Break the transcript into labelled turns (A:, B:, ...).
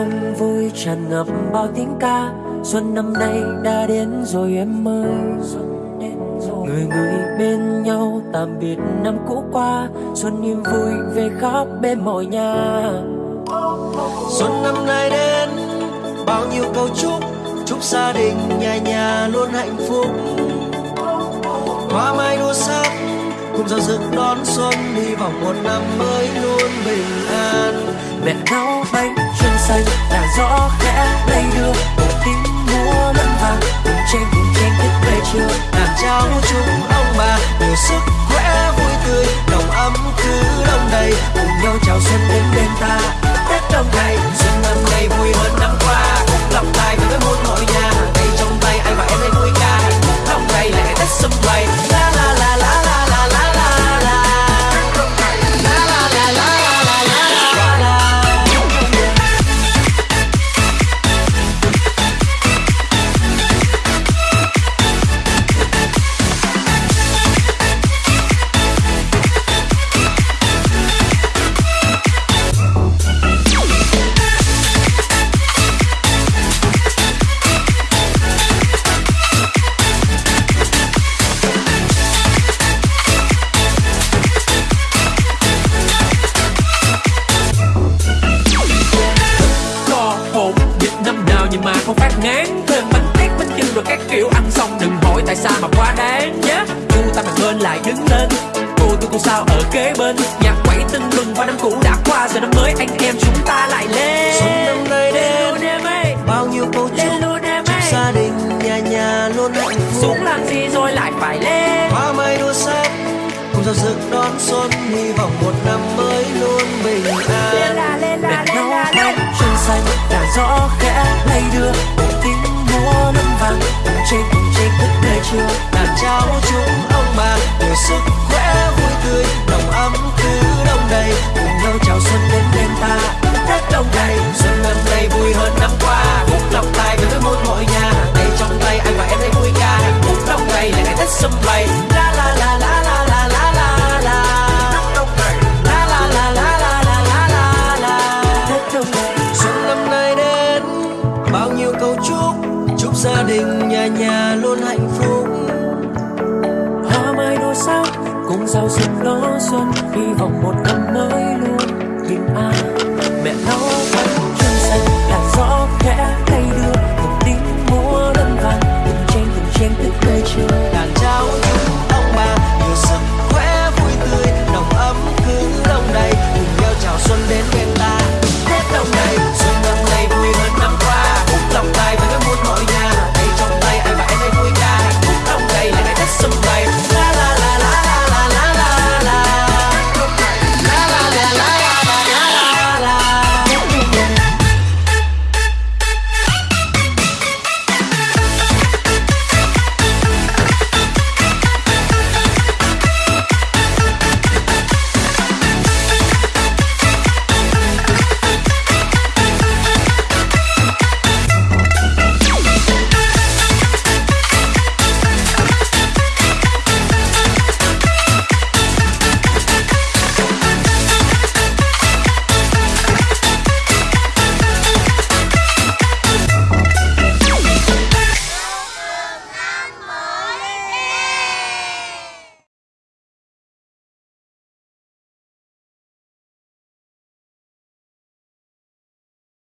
A: đông vui tràn ngập bao tiếng ca. Xuân năm nay đã đến rồi em ơi. Người người bên nhau tạm biệt năm cũ qua. Xuân niềm vui về khắp bên mọi nhà.
B: Xuân năm nay đến bao nhiêu câu chúc. Chúc gia đình nhà nhà luôn hạnh phúc. Hoa mai đua sắc cùng giao dựng đón xuân. Hy vọng một năm mới luôn bình an.
A: Mẹ nấu bánh trưng xanh là gió khẽ lay đưa. Một tiếng múa lẫn vàng cùng trên cùng trên thức về chiều
B: làm cháu chúng ông bà nhiều sức khỏe vui tươi. Đồng ấm cứ đông đầy,
A: cùng nhau chào xuân đến bên ta. Không phát ngán thêm bánh tét bánh chưng rồi các kiểu ăn xong. Đừng hỏi tại sao mà quá đáng nhé. Chu ta mà quên lại đứng lên. Cô tôi cô sao ở kế bên. Nhạc quẩy tưng bừng qua năm cũ đã qua. Giờ năm mới anh em chúng ta lại lên.
B: Xuân năm nay đến.
A: em
B: bao nhiêu câu
A: luôn em ơi
B: gia đình nhà nhà luôn hạnh phúc.
A: Xuống làm gì rồi lại phải lên.
B: Hoa mai đua sắc cùng giao dựng đón xuân. Hy vọng một năm mới luôn bình an nhà luôn hạnh phúc.
A: Hoa mai đua sắc cùng giao dựng đó xuân, hy vọng một năm mới luôn bình an. Mẹ nấu